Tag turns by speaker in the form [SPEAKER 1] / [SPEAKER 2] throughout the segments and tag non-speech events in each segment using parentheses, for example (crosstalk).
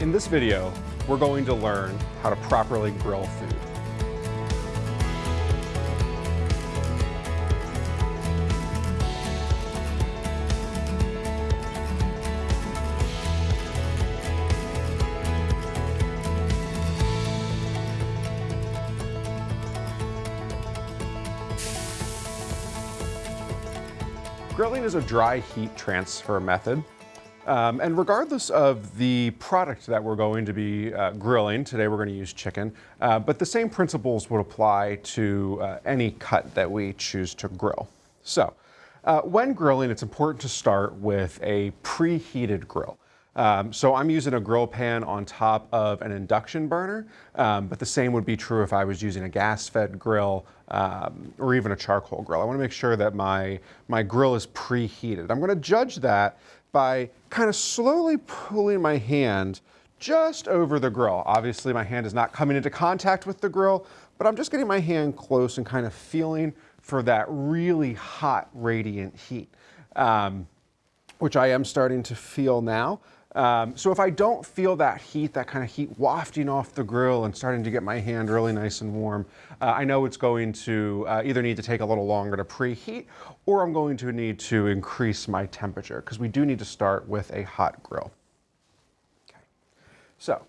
[SPEAKER 1] In this video, we're going to learn how to properly grill food. Grilling is a dry heat transfer method. Um, and regardless of the product that we're going to be uh, grilling, today we're going to use chicken, uh, but the same principles would apply to uh, any cut that we choose to grill. So uh, when grilling, it's important to start with a preheated grill. Um, so I'm using a grill pan on top of an induction burner, um, but the same would be true if I was using a gas-fed grill um, or even a charcoal grill. I want to make sure that my, my grill is preheated. I'm going to judge that by kind of slowly pulling my hand just over the grill. Obviously my hand is not coming into contact with the grill, but I'm just getting my hand close and kind of feeling for that really hot radiant heat, um, which I am starting to feel now. Um, so if I don't feel that heat, that kind of heat wafting off the grill and starting to get my hand really nice and warm, uh, I know it's going to uh, either need to take a little longer to preheat or I'm going to need to increase my temperature because we do need to start with a hot grill. Okay. So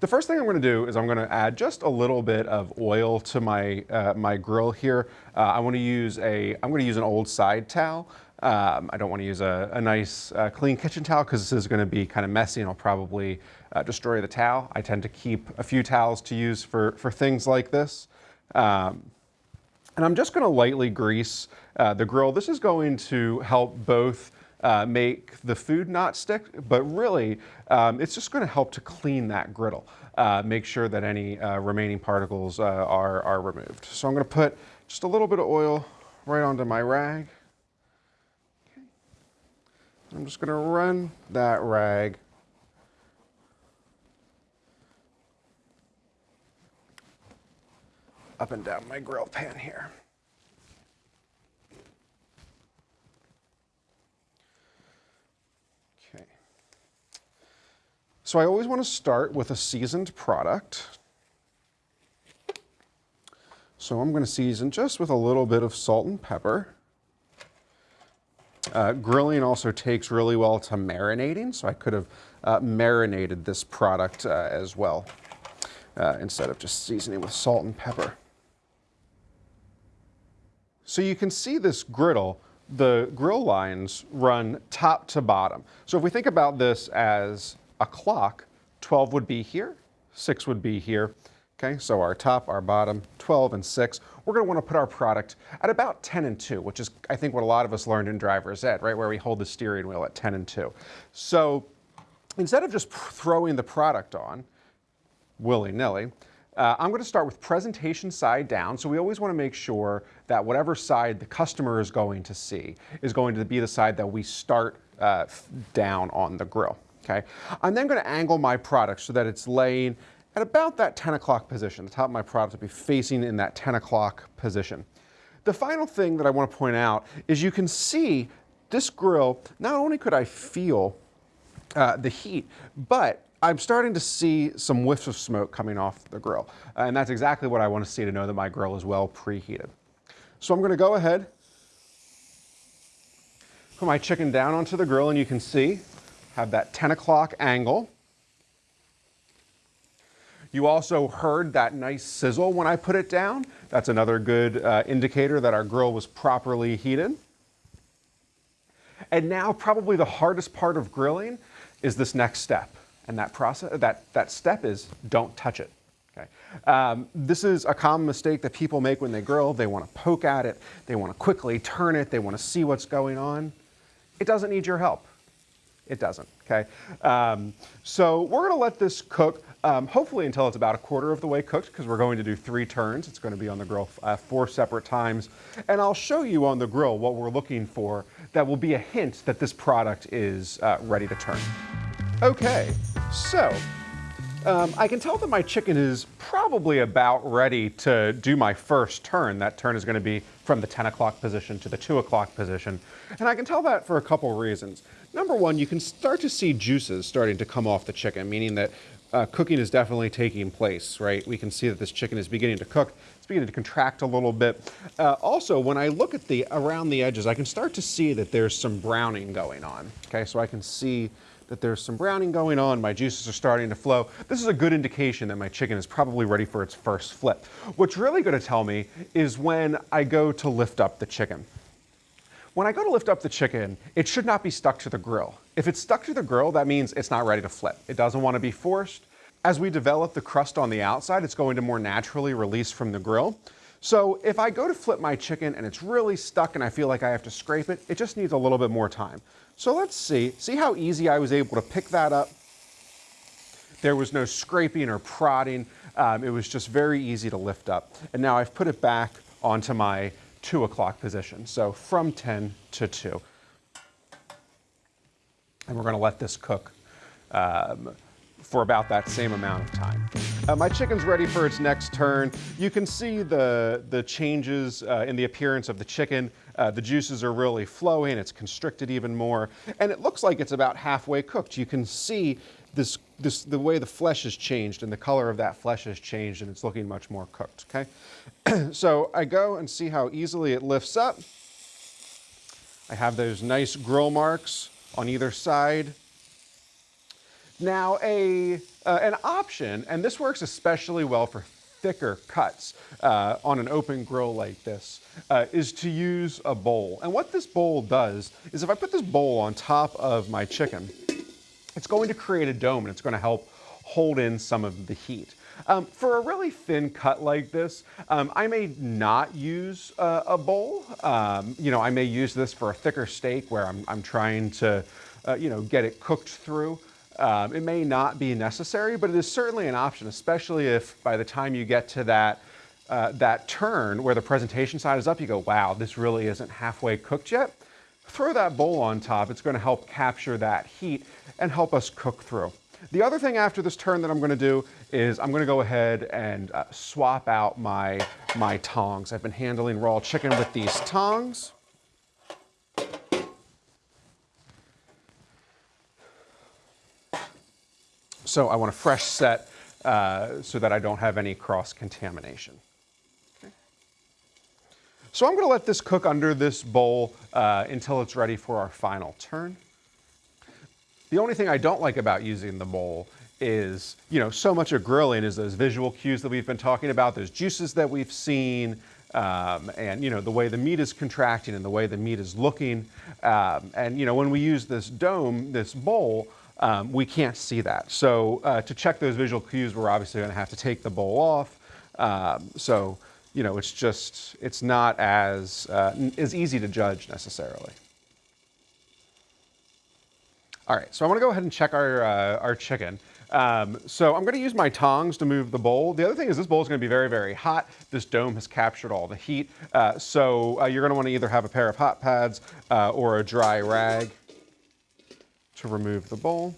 [SPEAKER 1] the first thing I'm going to do is I'm going to add just a little bit of oil to my uh, my grill here. Uh, I want to use a I'm going to use an old side towel. Um, I don't want to use a, a nice uh, clean kitchen towel because this is going to be kind of messy and I'll probably uh, destroy the towel. I tend to keep a few towels to use for, for things like this. Um, and I'm just going to lightly grease uh, the grill. This is going to help both uh, make the food not stick, but really um, it's just going to help to clean that griddle. Uh, make sure that any uh, remaining particles are, are removed. So I'm going to put just a little bit of oil right onto my rag. I'm just going to run that rag up and down my grill pan here. Okay. So I always want to start with a seasoned product. So I'm going to season just with a little bit of salt and pepper. Uh, grilling also takes really well to marinating, so I could have uh, marinated this product uh, as well uh, instead of just seasoning with salt and pepper. So you can see this griddle, the grill lines run top to bottom. So if we think about this as a clock, 12 would be here, 6 would be here, Okay, so our top, our bottom, 12 and 6. We're going to want to put our product at about 10 and 2, which is, I think, what a lot of us learned in driver's ed, right, where we hold the steering wheel at 10 and 2. So instead of just throwing the product on willy-nilly, uh, I'm going to start with presentation side down. So we always want to make sure that whatever side the customer is going to see is going to be the side that we start uh, down on the grill. Okay, I'm then going to angle my product so that it's laying at about that 10 o'clock position. The top of my product will be facing in that 10 o'clock position. The final thing that I want to point out is you can see this grill, not only could I feel uh, the heat, but I'm starting to see some whiffs of smoke coming off the grill. Uh, and that's exactly what I want to see to know that my grill is well preheated. So I'm going to go ahead, put my chicken down onto the grill and you can see, have that 10 o'clock angle. You also heard that nice sizzle when I put it down. That's another good uh, indicator that our grill was properly heated. And now probably the hardest part of grilling is this next step. And that process, that, that step is don't touch it. Okay. Um, this is a common mistake that people make when they grill. They want to poke at it. They want to quickly turn it. They want to see what's going on. It doesn't need your help. It doesn't, okay? Um, so we're gonna let this cook um, hopefully until it's about a quarter of the way cooked because we're going to do three turns. It's going to be on the grill uh, four separate times. And I'll show you on the grill what we're looking for that will be a hint that this product is uh, ready to turn. Okay, so um, I can tell that my chicken is probably about ready to do my first turn. That turn is going to be from the 10 o'clock position to the 2 o'clock position. And I can tell that for a couple reasons. Number one, you can start to see juices starting to come off the chicken, meaning that uh, cooking is definitely taking place, right? We can see that this chicken is beginning to cook. It's beginning to contract a little bit. Uh, also, when I look at the around the edges, I can start to see that there's some browning going on. Okay, so I can see that there's some browning going on, my juices are starting to flow. This is a good indication that my chicken is probably ready for its first flip. What's really gonna tell me is when I go to lift up the chicken. When I go to lift up the chicken, it should not be stuck to the grill. If it's stuck to the grill, that means it's not ready to flip. It doesn't wanna be forced. As we develop the crust on the outside, it's going to more naturally release from the grill. So if I go to flip my chicken and it's really stuck and I feel like I have to scrape it, it just needs a little bit more time. So let's see, see how easy I was able to pick that up? There was no scraping or prodding. Um, it was just very easy to lift up. And now I've put it back onto my two o'clock position. So from 10 to two. And we're gonna let this cook um, for about that same amount of time. Uh, my chicken's ready for its next turn. You can see the, the changes uh, in the appearance of the chicken. Uh, the juices are really flowing, it's constricted even more, and it looks like it's about halfway cooked. You can see this, this, the way the flesh has changed and the color of that flesh has changed and it's looking much more cooked, okay? (clears throat) so I go and see how easily it lifts up. I have those nice grill marks on either side. Now, a, uh, an option, and this works especially well for thicker cuts uh, on an open grill like this, uh, is to use a bowl. And what this bowl does is if I put this bowl on top of my chicken, it's going to create a dome and it's going to help hold in some of the heat. Um, for a really thin cut like this, um, I may not use uh, a bowl. Um, you know, I may use this for a thicker steak where I'm, I'm trying to, uh, you know, get it cooked through. Um, it may not be necessary, but it is certainly an option, especially if by the time you get to that, uh, that turn where the presentation side is up, you go, wow, this really isn't halfway cooked yet. Throw that bowl on top. It's gonna help capture that heat and help us cook through. The other thing after this turn that I'm gonna do is I'm gonna go ahead and uh, swap out my, my tongs. I've been handling raw chicken with these tongs. So I want a fresh set uh, so that I don't have any cross-contamination. So I'm going to let this cook under this bowl uh, until it's ready for our final turn. The only thing I don't like about using the bowl is, you know, so much of grilling is those visual cues that we've been talking about, those juices that we've seen, um, and, you know, the way the meat is contracting and the way the meat is looking. Um, and, you know, when we use this dome, this bowl, um, we can't see that. So uh, to check those visual cues, we're obviously going to have to take the bowl off. Um, so, you know, it's just, it's not as, uh, as easy to judge necessarily. All right, so I want to go ahead and check our, uh, our chicken. Um, so I'm going to use my tongs to move the bowl. The other thing is this bowl is going to be very, very hot. This dome has captured all the heat. Uh, so uh, you're going to want to either have a pair of hot pads uh, or a dry rag to remove the bowl.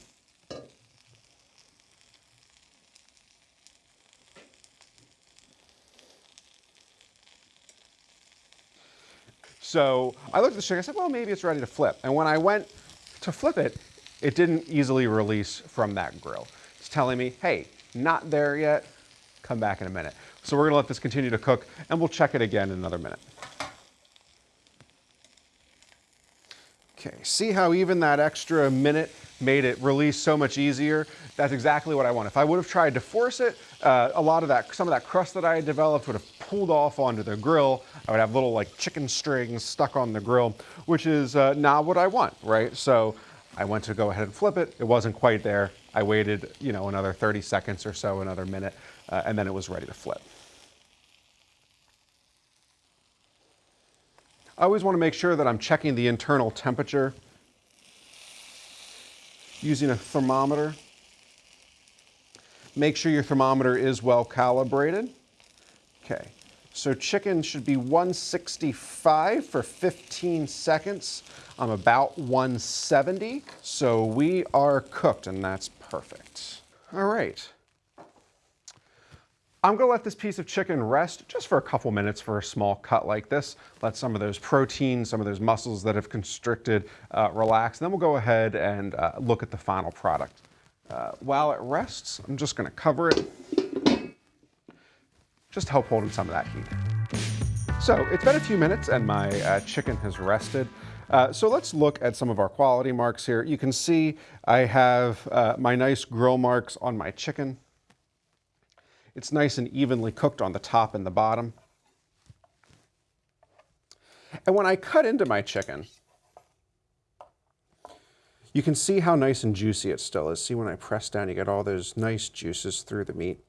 [SPEAKER 1] So I looked at the chicken, I said, well, maybe it's ready to flip. And when I went to flip it, it didn't easily release from that grill. It's telling me, hey, not there yet, come back in a minute. So we're gonna let this continue to cook and we'll check it again in another minute. Okay, see how even that extra minute made it release so much easier? That's exactly what I want. If I would have tried to force it, uh, a lot of that, some of that crust that I had developed would have pulled off onto the grill. I would have little like chicken strings stuck on the grill, which is uh, not what I want, right? So I went to go ahead and flip it. It wasn't quite there. I waited, you know, another 30 seconds or so, another minute, uh, and then it was ready to flip. I always want to make sure that I'm checking the internal temperature using a thermometer. Make sure your thermometer is well calibrated. Okay, so chicken should be 165 for 15 seconds. I'm about 170, so we are cooked and that's perfect. All right, I'm gonna let this piece of chicken rest just for a couple minutes for a small cut like this. Let some of those proteins, some of those muscles that have constricted uh, relax. Then we'll go ahead and uh, look at the final product. Uh, while it rests, I'm just gonna cover it just help holding some of that heat. So it's been a few minutes and my uh, chicken has rested. Uh, so let's look at some of our quality marks here. You can see I have uh, my nice grill marks on my chicken. It's nice and evenly cooked on the top and the bottom. And when I cut into my chicken, you can see how nice and juicy it still is. See when I press down, you get all those nice juices through the meat.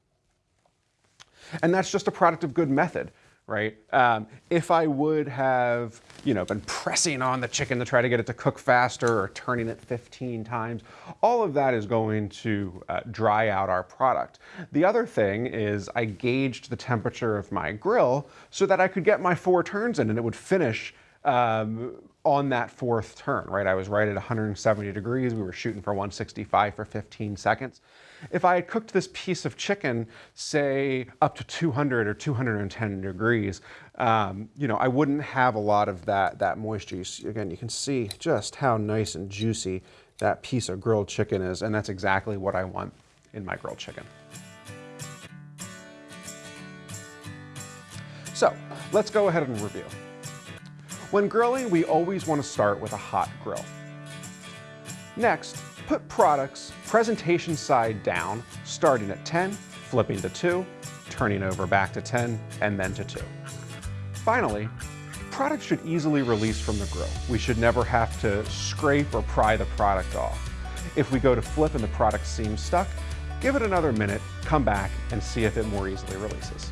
[SPEAKER 1] And that's just a product of good method, right? Um, if I would have, you know, been pressing on the chicken to try to get it to cook faster or turning it 15 times, all of that is going to uh, dry out our product. The other thing is I gauged the temperature of my grill so that I could get my four turns in and it would finish um, on that fourth turn, right? I was right at 170 degrees. We were shooting for 165 for 15 seconds. If I had cooked this piece of chicken, say up to 200 or 210 degrees, um, you know, I wouldn't have a lot of that, that moisture. You again, you can see just how nice and juicy that piece of grilled chicken is, and that's exactly what I want in my grilled chicken. So let's go ahead and review. When grilling, we always want to start with a hot grill. Next, put products presentation side down, starting at 10, flipping to 2, turning over back to 10, and then to 2. Finally, products should easily release from the grill. We should never have to scrape or pry the product off. If we go to flip and the product seems stuck, give it another minute, come back, and see if it more easily releases.